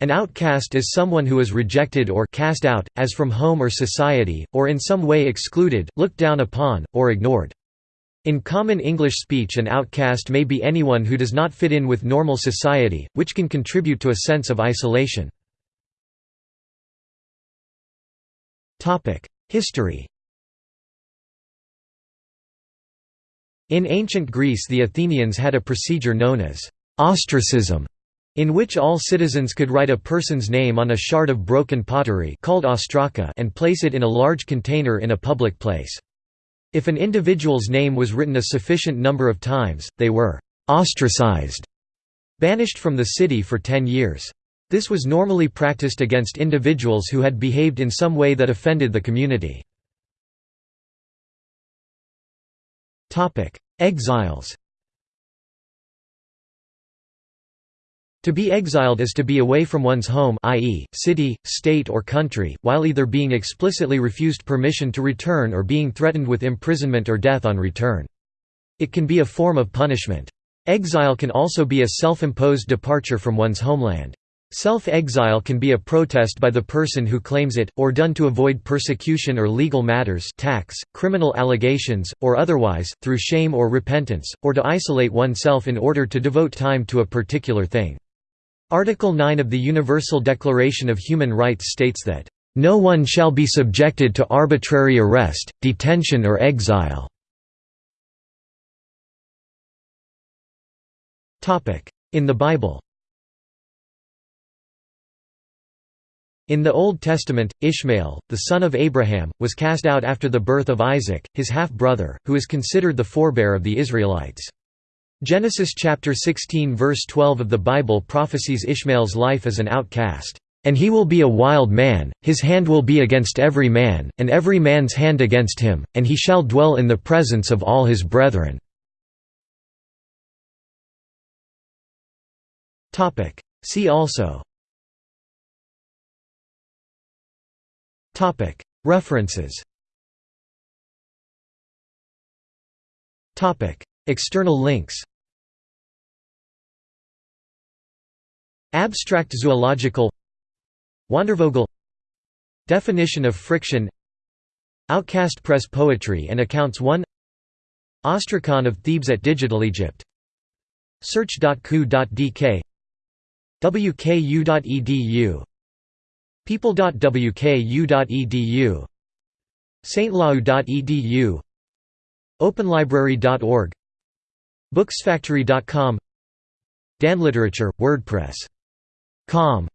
An outcast is someone who is rejected or cast out, as from home or society, or in some way excluded, looked down upon, or ignored. In common English speech an outcast may be anyone who does not fit in with normal society, which can contribute to a sense of isolation. History In ancient Greece the Athenians had a procedure known as ostracism in which all citizens could write a person's name on a shard of broken pottery called ostraka and place it in a large container in a public place. If an individual's name was written a sufficient number of times, they were «ostracized», banished from the city for ten years. This was normally practiced against individuals who had behaved in some way that offended the community. Exiles To be exiled is to be away from one's home i.e., city, state or country, while either being explicitly refused permission to return or being threatened with imprisonment or death on return. It can be a form of punishment. Exile can also be a self-imposed departure from one's homeland. Self-exile can be a protest by the person who claims it, or done to avoid persecution or legal matters tax, criminal allegations, or otherwise, through shame or repentance, or to isolate oneself in order to devote time to a particular thing. Article 9 of the Universal Declaration of Human Rights states that, "...no one shall be subjected to arbitrary arrest, detention or exile." In the Bible In the Old Testament, Ishmael, the son of Abraham, was cast out after the birth of Isaac, his half-brother, who is considered the forebear of the Israelites. Genesis chapter 16 verse 12 of the Bible prophesies Ishmael's life as an outcast. And he will be a wild man, his hand will be against every man, and every man's hand against him, and he shall dwell in the presence of all his brethren." See also. References. External links Abstract zoological Wandervogel Definition of friction Outcast Press Poetry and Accounts 1 Ostrakhan of Thebes at Digital Egypt Search.ku.dk wku.edu people.wku.edu stlau.edu openlibrary.org Booksfactory.com DanLiterature, WordPress. Com